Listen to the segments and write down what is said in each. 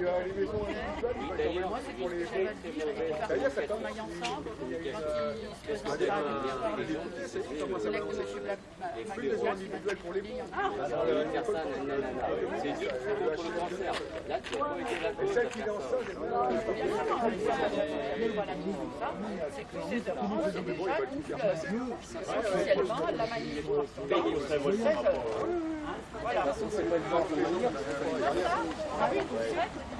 Il y a les maisons individuelles, Moi, c'est cette maille ensemble, quand se à les maisons individuelles pour les C'est dur le cancer. Là, tu n'as pas été là pour Celle qui lance ça, C'est que c'est déjà la. Voilà. Ah oui, vous le faites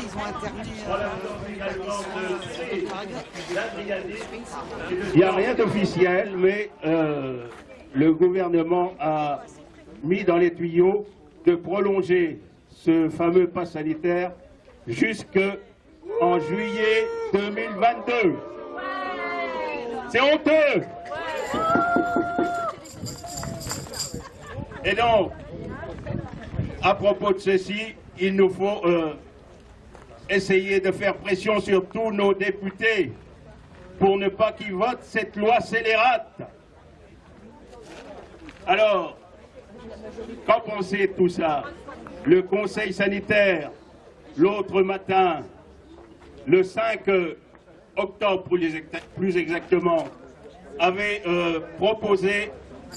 Ils ont interné. Il n'y a rien d'officiel, mais euh, le gouvernement a mis dans les tuyaux de prolonger ce fameux pass sanitaire jusqu'en juillet 2022. C'est honteux Et donc, à propos de ceci, il nous faut euh, essayer de faire pression sur tous nos députés pour ne pas qu'ils votent cette loi scélérate. Alors, qu'en pensez de tout ça? Le Conseil sanitaire, l'autre matin, le 5 octobre plus exactement, avait euh, proposé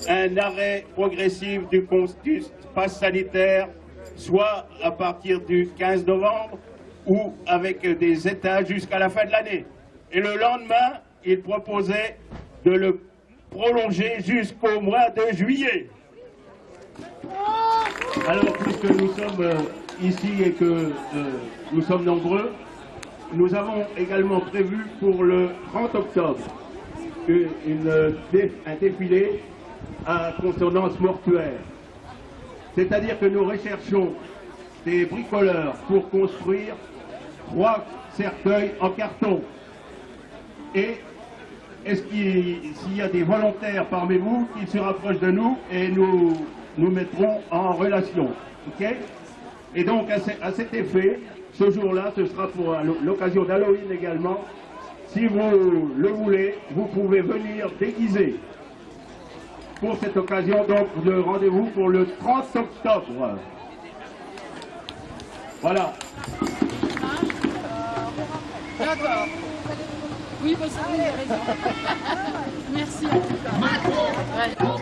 un arrêt progressif du, du pass sanitaire, soit à partir du 15 novembre ou avec des États jusqu'à la fin de l'année. Et le lendemain, il proposait de le prolonger jusqu'au mois de juillet. Alors, puisque nous sommes euh, ici et que euh, nous sommes nombreux, nous avons également prévu pour le 30 octobre un défilé à consonance mortuaire. C'est-à-dire que nous recherchons des bricoleurs pour construire trois cercueils en carton. Et est-ce qu'il s'il y a des volontaires parmi vous qui se rapprochent de nous et nous nous mettrons en relation. ok? Et donc à, à cet effet, ce jour-là, ce sera pour l'occasion d'Halloween également. Si vous le voulez, vous pouvez venir déguiser pour cette occasion, donc le rendez-vous pour le 30 octobre. Voilà. D'accord. Oui, vous savez, vous avez raison. Merci. Macron,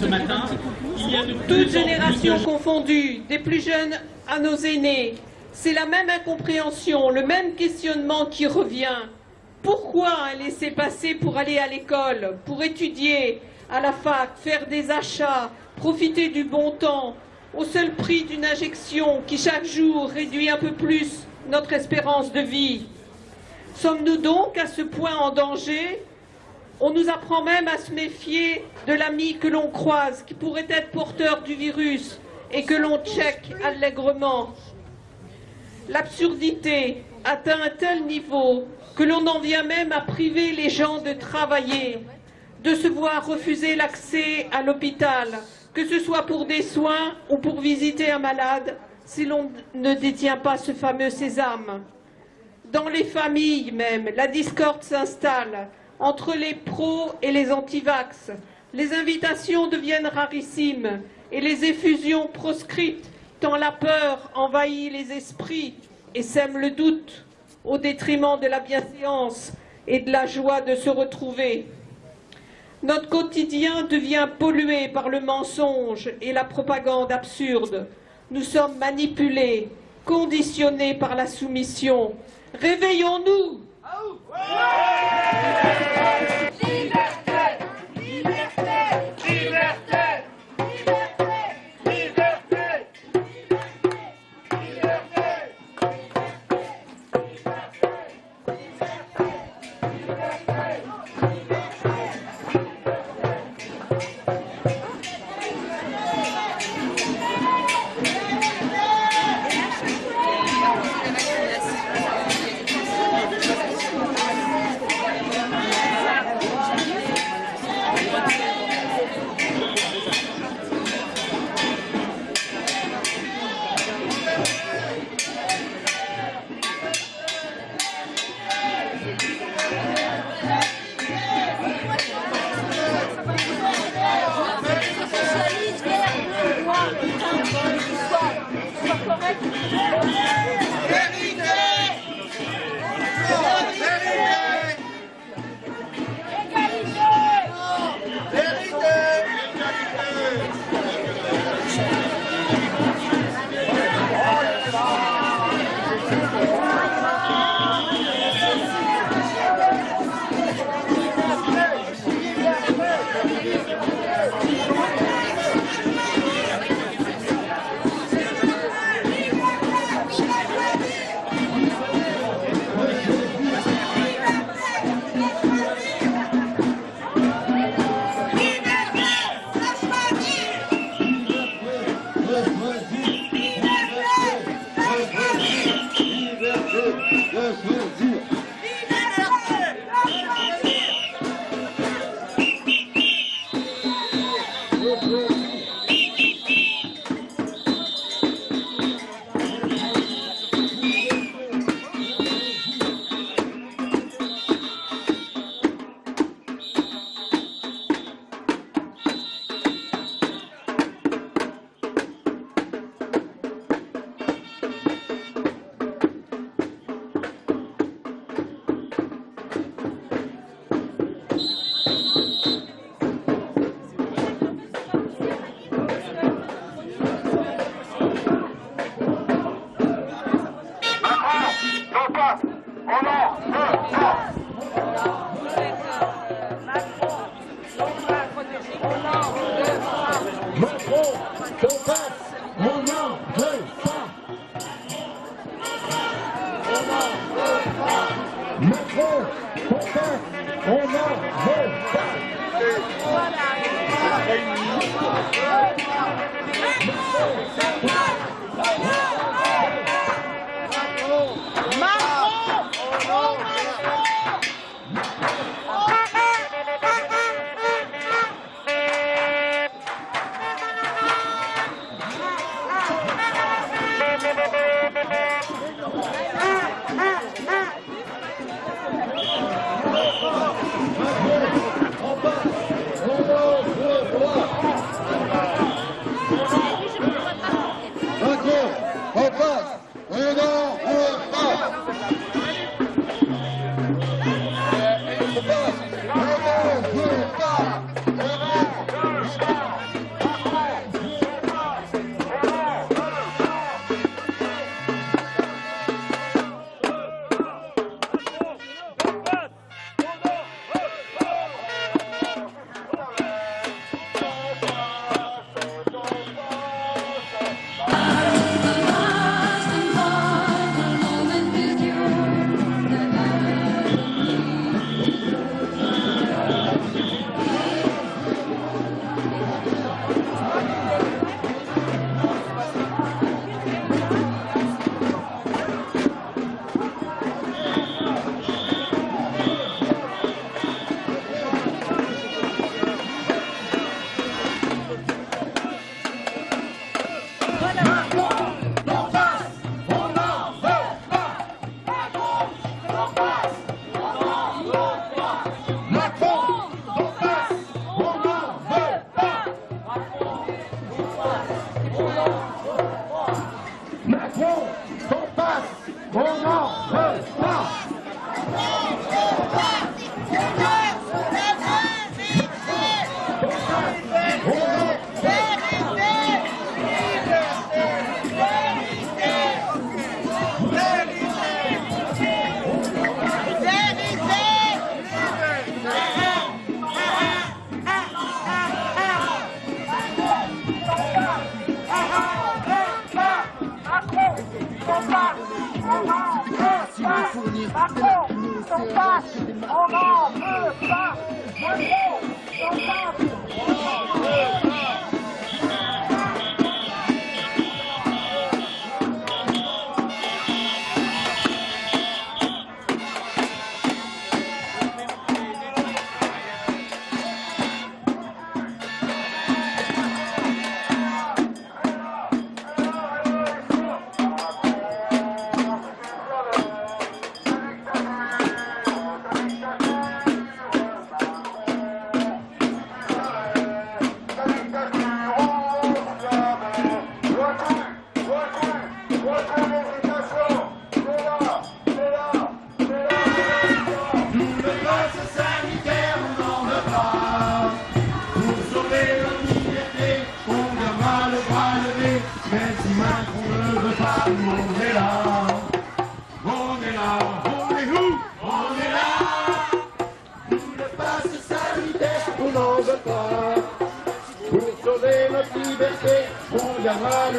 ce matin. Il y a de Toutes générations de- confondues, des plus jeunes à nos aînés, c'est la même incompréhension, le même questionnement qui revient. Pourquoi un laisser-passer pour aller à l'école, pour étudier à la fac, faire des achats, profiter du bon temps, au seul prix d'une injection qui chaque jour réduit un peu plus notre espérance de vie? Sommes-nous donc à ce point en danger On nous apprend même à se méfier de l'ami que l'on croise, qui pourrait être porteur du virus et que l'on check allègrement. L'absurdité atteint un tel niveau que l'on en vient même à priver les gens de travailler, de se voir refuser l'accès à l'hôpital, que ce soit pour des soins ou pour visiter un malade, si l'on ne détient pas ce fameux sésame. Dans les familles même, la discorde s'installe entre les pros et les antivax. Les invitations deviennent rarissimes et les effusions proscrites tant la peur envahit les esprits et sème le doute au détriment de la bienséance et de la joie de se retrouver. Notre quotidien devient pollué par le mensonge et la propagande absurde. Nous sommes manipulés, conditionnés par la soumission. Réveillons-nous Yeah. On on n'en veut pas. Pour sauver notre liberté, on gardera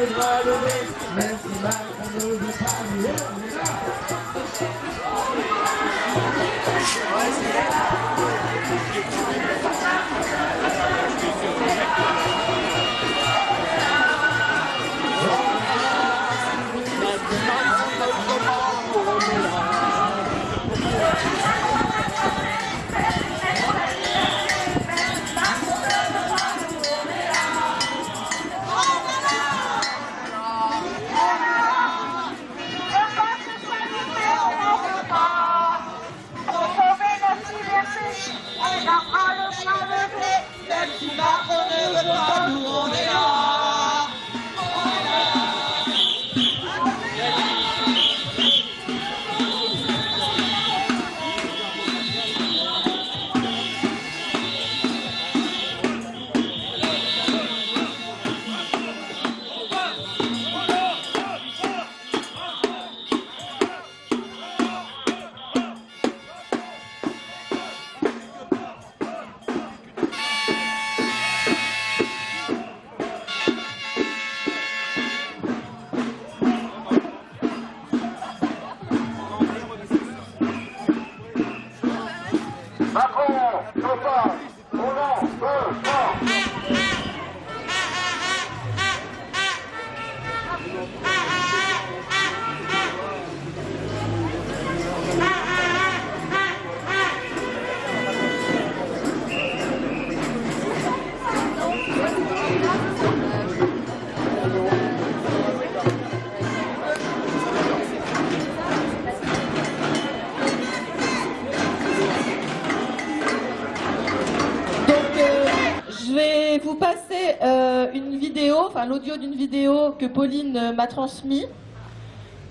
vous passer euh, une vidéo, enfin l'audio d'une vidéo que Pauline euh, m'a transmise.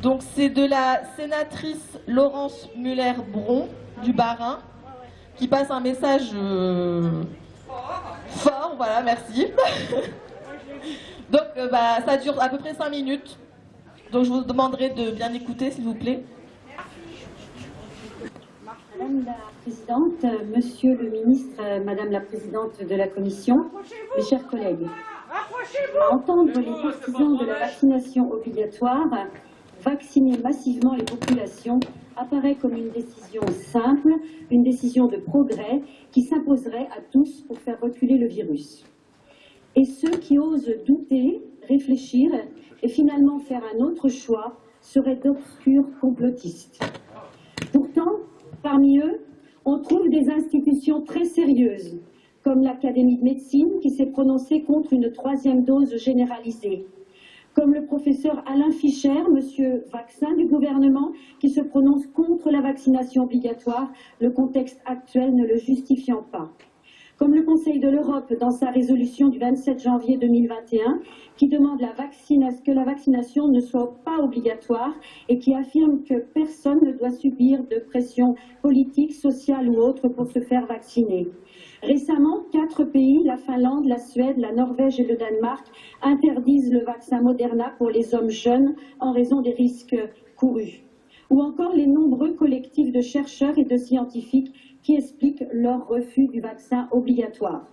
Donc, c'est de la sénatrice Laurence Muller-Bron du Bas-Rhin qui passe un message euh, fort. Voilà, merci. Donc, bah, ça dure à peu près 5 minutes. Donc, je vous demanderai de bien écouter, s'il vous plaît. Madame la Présidente, Monsieur le Ministre, Madame la Présidente de la Commission, mes chers collègues, entendre les partisans de la vaccination obligatoire, vacciner massivement les populations apparaît comme une décision simple, une décision de progrès qui s'imposerait à tous pour faire reculer le virus. Et ceux qui osent douter, réfléchir et finalement faire un autre choix seraient d'obscurs complotistes. Parmi eux, on trouve des institutions très sérieuses, comme l'Académie de médecine qui s'est prononcée contre une troisième dose généralisée, comme le professeur Alain Fischer, monsieur vaccin du gouvernement, qui se prononce contre la vaccination obligatoire, le contexte actuel ne le justifiant pas comme le Conseil de l'Europe dans sa résolution du 27 janvier 2021, qui demande que la vaccination ne soit pas obligatoire et qui affirme que personne ne doit subir de pression politique, sociale ou autre pour se faire vacciner. Récemment, quatre pays, la Finlande, la Suède, la Norvège et le Danemark, interdisent le vaccin Moderna pour les hommes jeunes en raison des risques courus. Ou encore les nombreux collectifs de chercheurs et de scientifiques qui expliquent leur refus du vaccin obligatoire.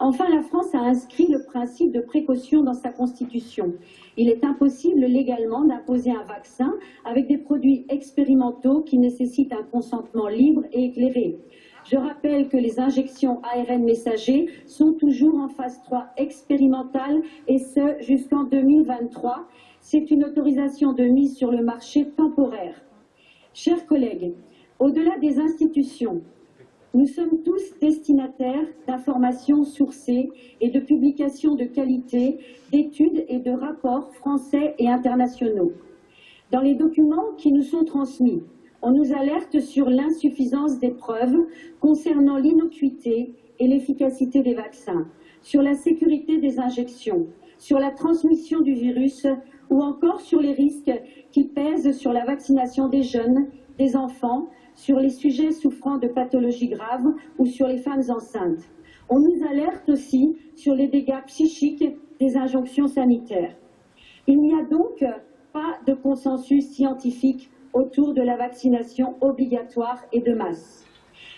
Enfin, la France a inscrit le principe de précaution dans sa constitution. Il est impossible légalement d'imposer un vaccin avec des produits expérimentaux qui nécessitent un consentement libre et éclairé. Je rappelle que les injections ARN messagers sont toujours en phase 3 expérimentale et ce jusqu'en 2023. C'est une autorisation de mise sur le marché temporaire. Chers collègues, au-delà des institutions, nous sommes tous destinataires d'informations sourcées et de publications de qualité, d'études et de rapports français et internationaux. Dans les documents qui nous sont transmis, on nous alerte sur l'insuffisance des preuves concernant l'innocuité et l'efficacité des vaccins, sur la sécurité des injections, sur la transmission du virus ou encore sur les risques qui pèsent sur la vaccination des jeunes, des enfants, sur les sujets souffrant de pathologies graves ou sur les femmes enceintes. On nous alerte aussi sur les dégâts psychiques des injonctions sanitaires. Il n'y a donc pas de consensus scientifique autour de la vaccination obligatoire et de masse.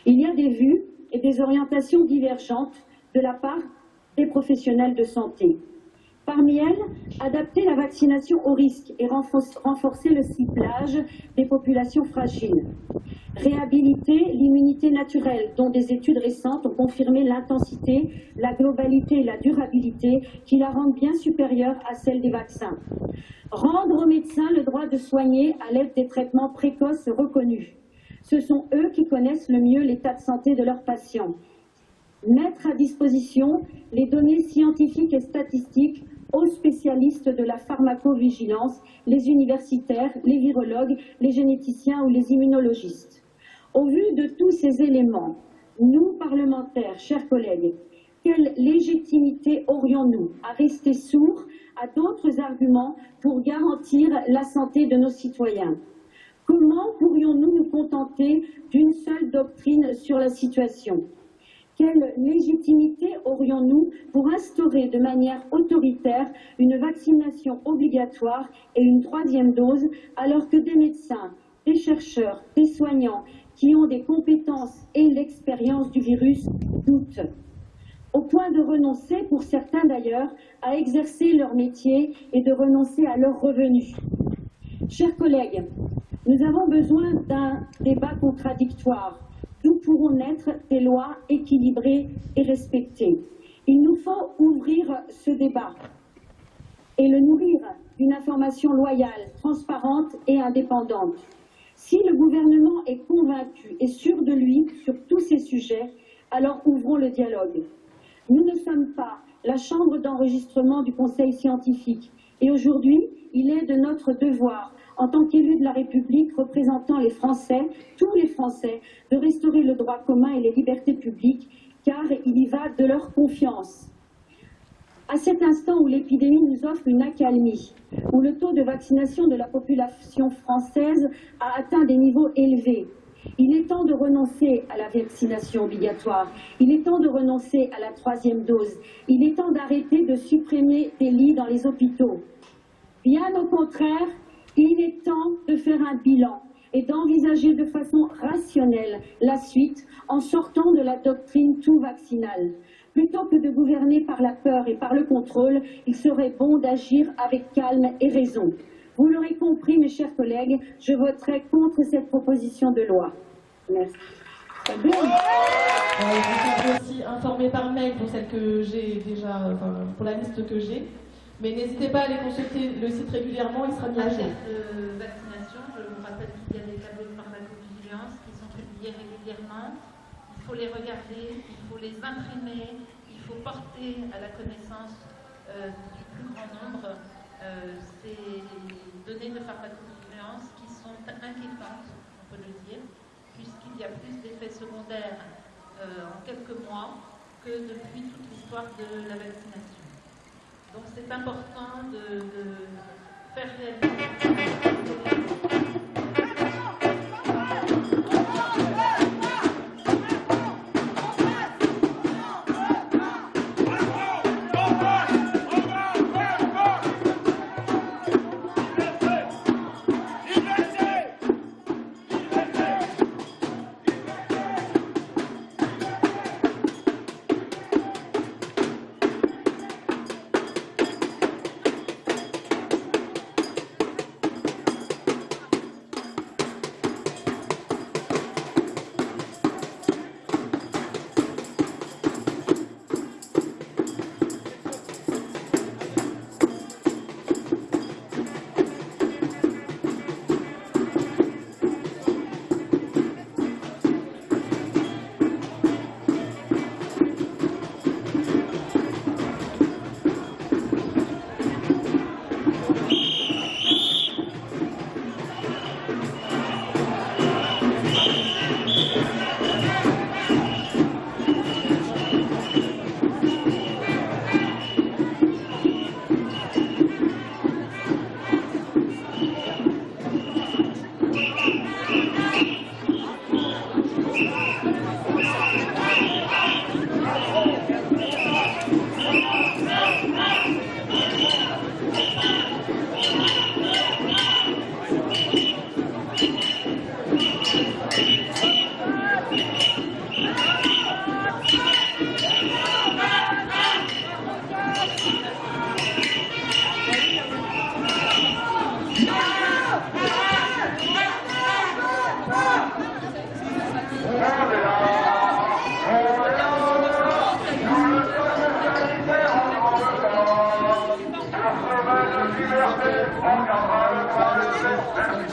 Il y a des vues et des orientations divergentes de la part des professionnels de santé. Parmi elles, adapter la vaccination au risque et renforcer le ciblage des populations fragiles. Réhabiliter l'immunité naturelle, dont des études récentes ont confirmé l'intensité, la globalité et la durabilité qui la rendent bien supérieure à celle des vaccins. Rendre aux médecins le droit de soigner à l'aide des traitements précoces reconnus. Ce sont eux qui connaissent le mieux l'état de santé de leurs patients. Mettre à disposition les données scientifiques et statistiques aux spécialistes de la pharmacovigilance, les universitaires, les virologues, les généticiens ou les immunologistes. Au vu de tous ces éléments, nous, parlementaires, chers collègues, quelle légitimité aurions-nous à rester sourds à d'autres arguments pour garantir la santé de nos citoyens? Comment pourrions-nous nous contenter d'une seule doctrine sur la situation? Quelle légitimité aurions-nous pour instaurer de manière autoritaire une vaccination obligatoire et une troisième dose alors que des médecins, des chercheurs, des soignants qui ont des compétences et l'expérience du virus doutent au point de renoncer, pour certains d'ailleurs, à exercer leur métier et de renoncer à leurs revenus. Chers collègues, nous avons besoin d'un débat contradictoire d'où pourront naître des lois équilibrées et respectées? Il nous faut ouvrir ce débat et le nourrir d'une information loyale, transparente et indépendante. Si le gouvernement est convaincu et sûr de lui sur tous ces sujets, alors ouvrons le dialogue. Nous ne sommes pas la chambre d'enregistrement du Conseil scientifique et aujourd'hui, il est de notre devoir en tant qu'élu de la République représentant les Français, tous les Français, de restaurer le droit commun et les libertés publiques, car il y va de leur confiance. À cet instant où l'épidémie nous offre une accalmie, où le taux de vaccination de la population française a atteint des niveaux élevés, il est temps de renoncer à la vaccination obligatoire. Il est temps de renoncer à la troisième dose. Il est temps d'arrêter de supprimer des lits dans les hôpitaux. Bien au contraire, il est temps de faire un bilan et d'envisager de façon rationnelle la suite en sortant de la doctrine tout vaccinale. Plutôt que de gouverner par la peur et par le contrôle, il serait bon d'agir avec calme et raison. Vous l'aurez compris, mes chers collègues, je voterai contre cette proposition de loi. Merci. Vous aussi informer par mail pour celle que j'ai déjà, pour la liste que j'ai. Mais n'hésitez pas à aller consulter le site régulièrement, il sera mis à jour. de vaccination, je vous rappelle qu'il y a des tableaux de pharmacovigilance qui sont publiés régulièrement. Il faut les regarder, il faut les imprimer, il faut porter à la connaissance euh, du plus grand nombre euh, ces données de pharmacovigilance qui sont inquiétantes, on peut le dire, puisqu'il y a plus d'effets secondaires euh, en quelques mois que depuis toute l'histoire de la vaccination. Donc c'est important de, faire réaliser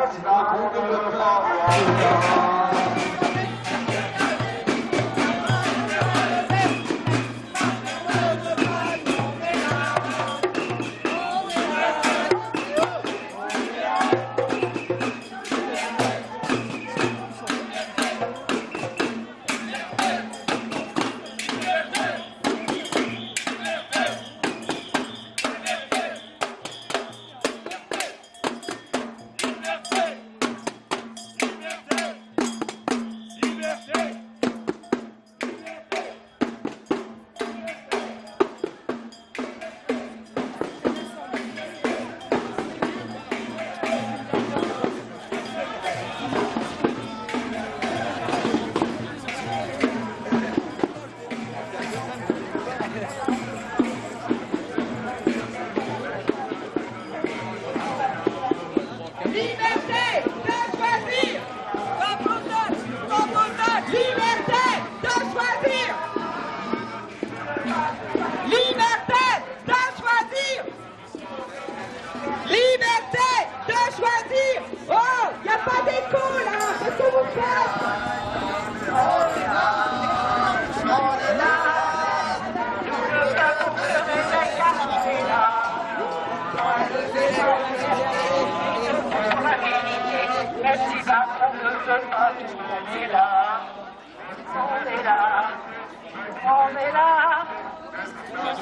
红旗飘飘，战士斗志高。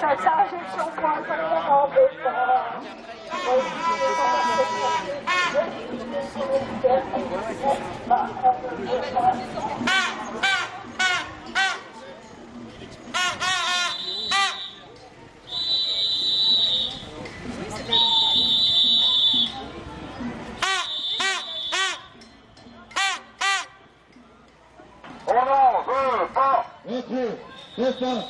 message et son contraire en béton. Yes, sir.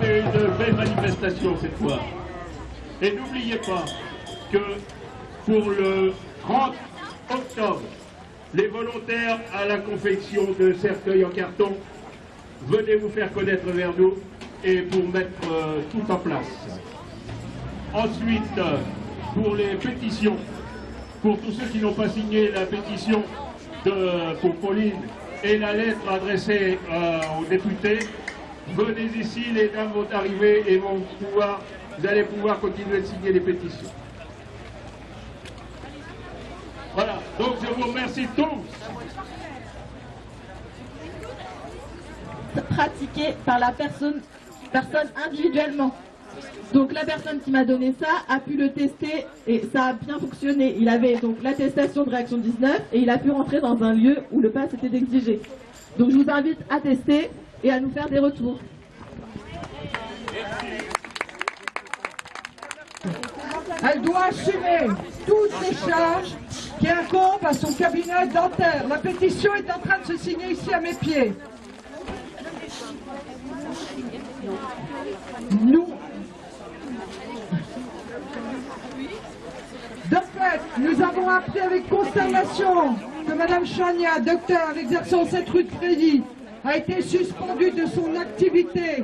C'est une belle manifestation cette fois. Et n'oubliez pas que pour le grand les volontaires à la confection de cercueils en carton, venez vous faire connaître vers nous et pour mettre euh, tout en place. Ensuite, euh, pour les pétitions, pour tous ceux qui n'ont pas signé la pétition pour Pauline et la lettre adressée euh, aux députés, venez ici, les dames vont arriver et vont pouvoir, vous allez pouvoir continuer de signer les pétitions. Voilà, donc je vous remercie tous. pratiqué par la personne, personne individuellement. Donc la personne qui m'a donné ça a pu le tester et ça a bien fonctionné. Il avait donc l'attestation de réaction 19 et il a pu rentrer dans un lieu où le pass était exigé. Donc je vous invite à tester et à nous faire des retours. Elle doit assumer toutes les charges qui incombent à son cabinet dentaire. La pétition est en train de se signer ici à mes pieds. Nous, de fait, nous avons appris avec consternation que Mme Chania, docteur exerçant cette rue de Crédit, a été suspendue de son activité